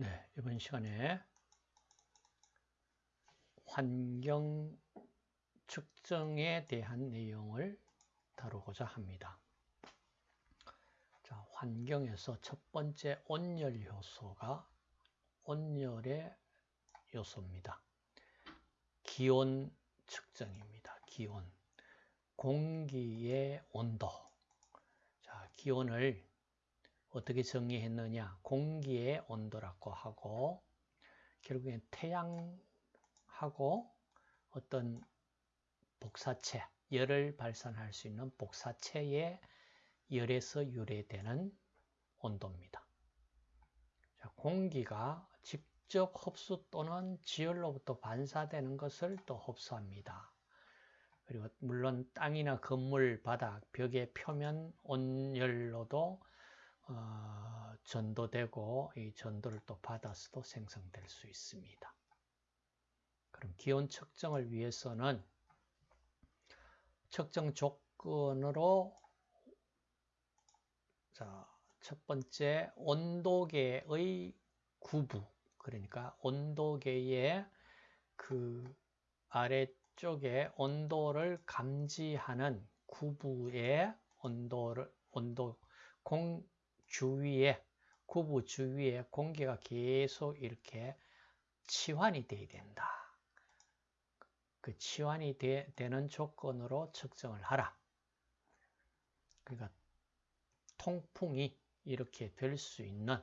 네, 이번 시간에 환경 측정에 대한 내용을 다루고자 합니다. 자, 환경에서 첫 번째 온열 요소가 온열의 요소입니다. 기온 측정입니다. 기온. 공기의 온도. 자, 기온을 어떻게 정의했느냐? 공기의 온도라고 하고 결국엔 태양하고 어떤 복사체, 열을 발산할 수 있는 복사체의 열에서 유래되는 온도입니다. 자, 공기가 직접 흡수 또는 지열로부터 반사되는 것을 또 흡수합니다. 그리고 물론 땅이나 건물 바닥, 벽의 표면 온열로도 어, 전도되고 이 전도를 또 받아서도 생성될 수 있습니다. 그럼 기온 측정을 위해서는 측정 조건으로 자, 첫 번째 온도계의 구부 그러니까 온도계의 그 아래쪽에 온도를 감지하는 구부의 온도를 온도 공 주위에 구부 주위에 공기가 계속 이렇게 치환이 돼야 된다. 그 치환이 되, 는 조건으로 측정을 하라. 그러니까 통풍이 이렇게 될 수 있는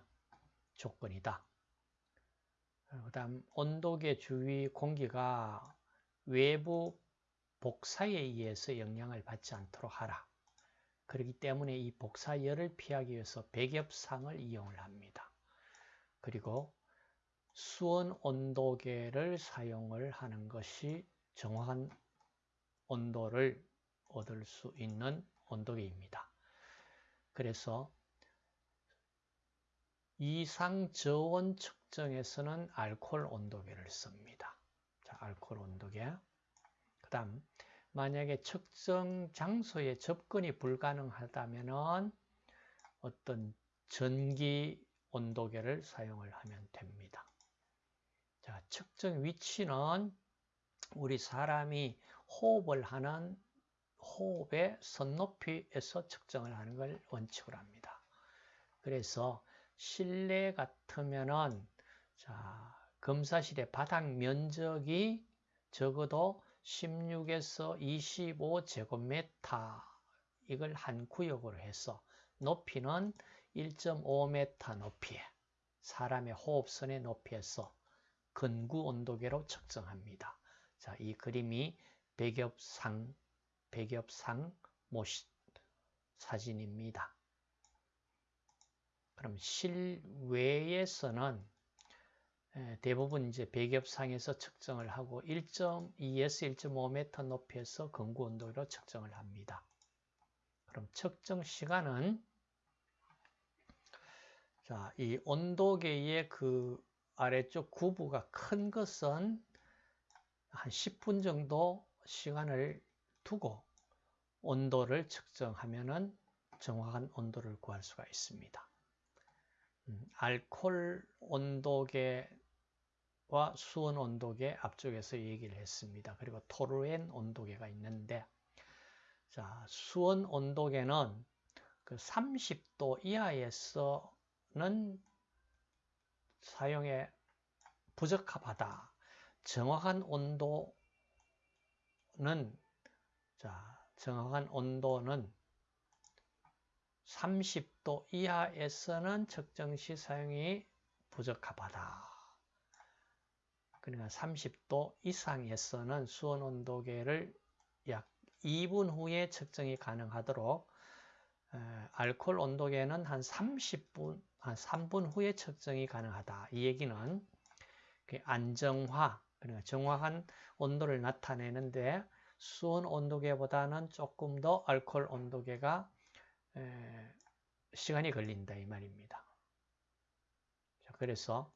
조건이다. 그 다음 온도계 주위 공기가 외부 복사에 의해서 영향을 받지 않도록 하라. 그렇기 때문에 이 복사열을 피하기 위해서 백엽상을 이용을 합니다. 그리고 수온 온도계를 사용을 하는 것이 정확한 온도를 얻을 수 있는 온도계입니다. 그래서 이상 저온 측정에서는 알코올 온도계를 씁니다. 자, 알코올 온도계. 그 다음 만약에 측정 장소에 접근이 불가능하다면 어떤 전기 온도계를 사용을 하면 됩니다. 자, 측정 위치는 우리 사람이 호흡을 하는 호흡의 선높이에서 측정을 하는 걸 원칙으로 합니다. 그래서 실내 같으면은 자, 검사실의 바닥 면적이 적어도 16에서 25제곱미터 이걸 한 구역으로 해서 높이는 1.5m 높이에 사람의 호흡선의 높이에서 근구 온도계로 측정합니다. 자, 이 그림이 백엽상 백엽상 모시 사진입니다. 그럼 실외에서는 대부분 이제 백엽상에서 측정을 하고 1.2에서 1.5m 높이에서 근구 온도로 측정을 합니다. 그럼 측정 시간은 자, 이 온도계의 그 아래쪽 구부가 큰 것은 한 10분 정도 시간을 두고 온도를 측정하면은 정확한 온도를 구할 수가 있습니다. 음, 알콜 온도계 와 수온 온도계 앞쪽에서 얘기를 했습니다. 그리고 토르엔 온도계가 있는데 자, 수온 온도계는 그 30도 이하에서는 사용에 부적합하다. 정확한 온도는 자, 정확한 온도는 30도 이하에서는 측정 시 사용이 부적합하다. 그러니까 30도 이상에서는 수온 온도계를 약 2분 후에 측정이 가능하도록 알코올 온도계는 한 30분, 한 3분 후에 측정이 가능하다. 이 얘기는 그 안정화, 그러니까 정확한 온도를 나타내는데 수온 온도계보다는 조금 더 알코올 온도계가 시간이 걸린다 이 말입니다. 그래서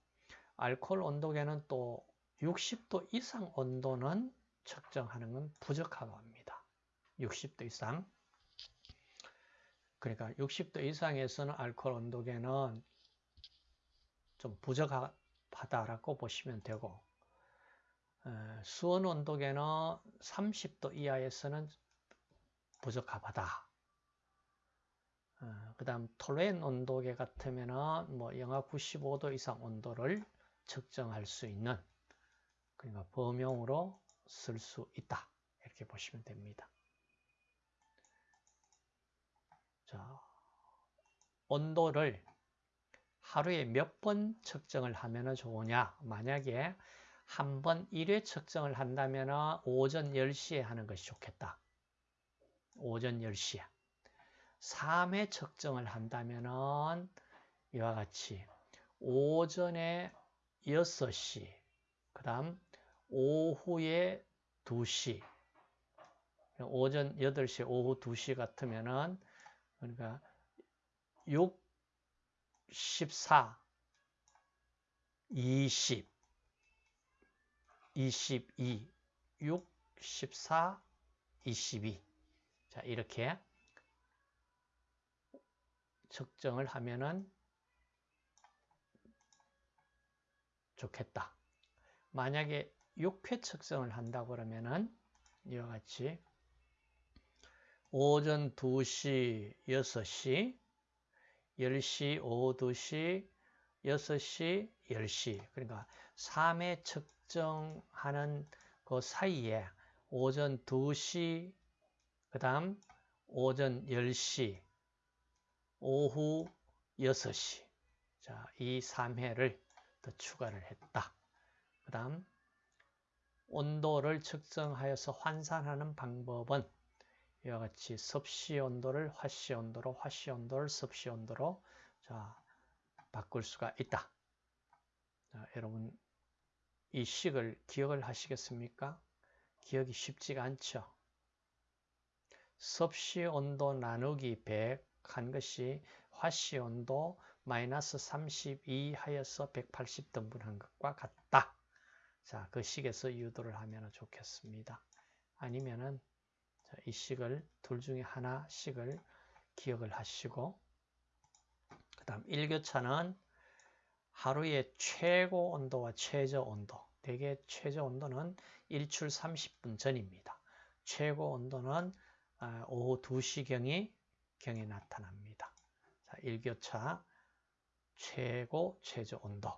알코올 온도계는 또 60도 이상 온도는 측정하는 건 부족하고 합니다. 60도 이상. 그러니까 60도 이상에서는 알코올 온도계는 좀 부적하다라고 보시면 되고 수온 온도계는 30도 이하에서는 부적합하다. 어, 그 다음 톨렌 온도계 같으면 은 뭐 영하 95도 이상 온도를 측정할 수 있는 그러니까 범용으로 쓸 수 있다. 이렇게 보시면 됩니다. 자, 온도를 하루에 몇 번 측정을 하면 좋으냐? 만약에 한 번 1회 측정을 한다면 오전 10시에 하는 것이 좋겠다. 오전 10시에. 3회 측정을 한다면 이와 같이 오전에 6시, 그 다음 오후에 2시, 오전 8시, 오후 2시 같으면은 그러니까 6, 14, 20, 22, 6, 14, 22. 자, 이렇게 측정을 하면은 좋겠다. 만약에 6회 측정을 한다고 그러면은 이와 같이 오전 2시, 6시, 10시, 오후 2시, 6시, 10시. 그러니까 3회 측정하는 그 사이에 오전 2시, 그 다음 오전 10시, 오후 6시. 자, 이 3회를 더 추가를 했다. 그 다음 온도를 측정하여서 환산하는 방법은 이와 같이 섭씨 온도를 화씨 온도로 화씨 온도를 섭씨 온도로 자 바꿀 수가 있다. 자, 여러분 이 식을 기억을 하시겠습니까? 기억이 쉽지가 않죠. 섭씨 온도 나누기 100 한 것이 화씨 온도 마이너스 32 하여서 180 등분한 것과 같다. 자, 그 식에서 유도를 하면 좋겠습니다. 아니면은 이 식을 둘 중에 하나씩을 기억을 하시고 그 다음 일교차는 하루의 최고 온도와 최저 온도 대개 최저 온도는 일출 30분 전입니다. 최고 온도는 아, 오후 2시경이 경에 나타납니다. 자, 일교차 최고 최저 온도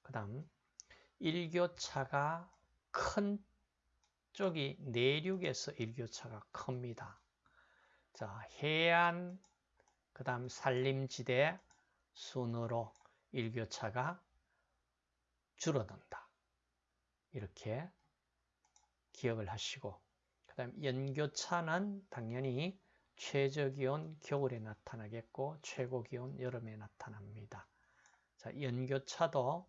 그 다음 일교차가 큰 쪽이 내륙에서 일교차가 큽니다. 자, 해안, 그 다음 산림지대 순으로 일교차가 줄어든다. 이렇게 기억을 하시고 그 다음 연교차는 당연히 최저기온 겨울에 나타나겠고 최고기온 여름에 나타납니다. 자, 연교차도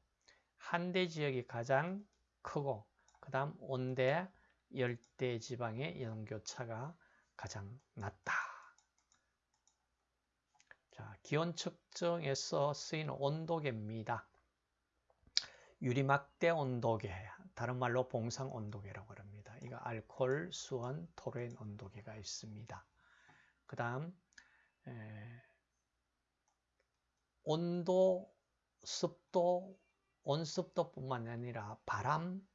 한대 지역이 가장 크고 그 다음 온대 열대 지방의 연교차가 가장 낮다. 자, 기온 측정에서 쓰이는 온도계입니다. 유리막대 온도계, 다른 말로 봉상 온도계라고 합니다. 이거 알코올, 수원, 토르 온도계가 있습니다. 그 다음 온도, 습도, 온습도 뿐만 아니라 바람,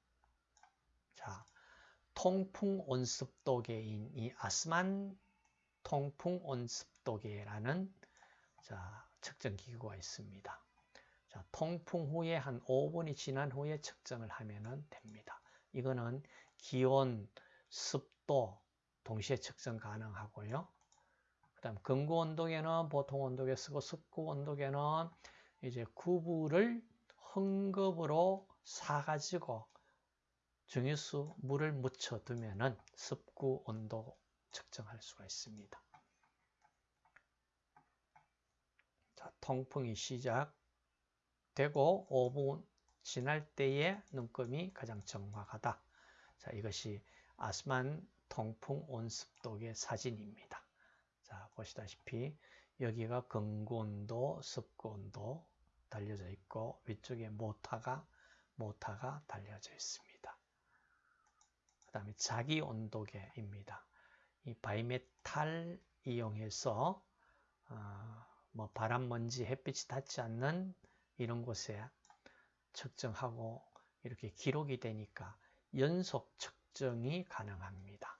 자 통풍 온습도계인 이 아스만 통풍 온습도계라는 자, 측정 기구가 있습니다. 자, 통풍 후에 한 5분이 지난 후에 측정을 하면 됩니다. 이거는 기온, 습도 동시에 측정 가능하고요. 그 다음 근구 온도계는 보통 온도계 쓰고 습구 온도계는 이제 구부를 헝겊으로 사가지고 증유수 물을 묻혀 두면은 습구 온도 측정할 수가 있습니다. 자, 통풍이 시작되고 5분 지날 때의 눈금이 가장 정확하다. 자, 이것이 아스만 통풍 온습도계 사진입니다. 자, 보시다시피 여기가 건구 온도, 습구 온도 달려져 있고 위쪽에 모타가 모타가 달려져 있습니다. 다음에 자기 온도계입니다. 이 바이메탈 이용해서 어, 뭐 바람, 먼지, 햇빛이 닿지 않는 이런 곳에 측정하고 이렇게 기록이 되니까 연속 측정이 가능합니다.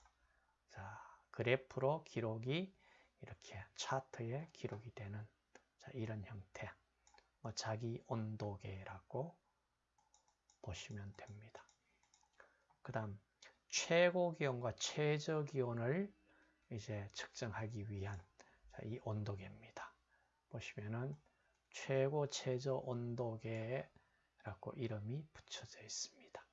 자, 그래프로 기록이 이렇게 차트에 기록이 되는 자, 이런 형태. 뭐 자기 온도계라고 보시면 됩니다. 그 다음 최고 기온과 최저 기온을 이제 측정하기 위한 자, 이 온도계입니다. 보시면은 최고 최저 온도계라고 이름이 붙여져 있습니다.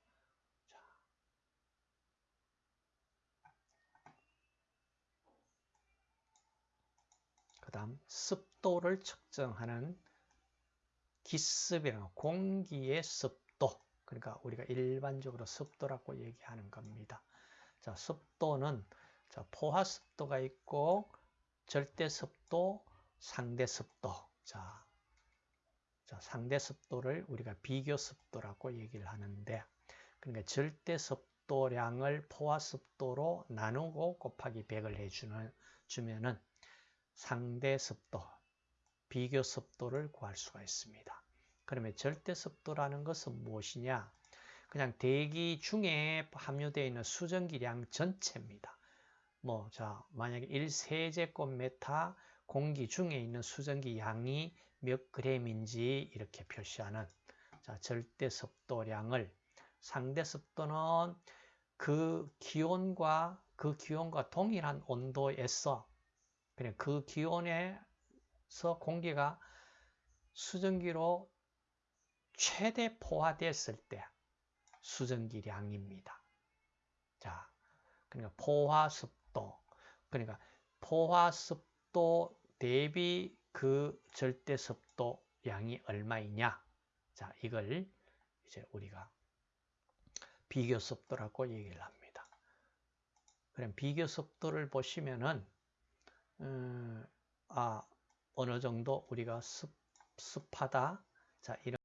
그 다음 습도를 측정하는 기습이나 공기의 습도 그러니까 우리가 일반적으로 습도라고 얘기하는 겁니다. 자, 습도는 자, 포화 습도가 있고 절대 습도, 상대 습도. 자, 자, 상대 습도를 우리가 비교 습도라고 얘기를 하는데 그러니까 절대 습도량을 포화 습도로 나누고 곱하기 100을 해주는 주면은 상대 습도, 비교 습도를 구할 수가 있습니다. 그러면 절대 습도라는 것은 무엇이냐? 그냥 대기 중에 함유되어 있는 수증기량 전체입니다. 뭐, 자, 만약에 1세제곱메타 공기 중에 있는 수증기 양이 몇 그램인지 이렇게 표시하는 자, 절대 습도량을 상대 습도는 그 기온과 그 기온과 동일한 온도에서 그냥 그 기온에 서 공기가 수증기로 최대 포화됐을 때 수증기량입니다. 자, 그러니까 포화습도, 그러니까 포화습도 대비 그 절대습도 양이 얼마이냐? 자, 이걸 이제 우리가 비교습도라고 얘기를 합니다. 그럼 비교습도를 보시면은 음, 아, 어느 정도 우리가 습, 습하다. 자, 이런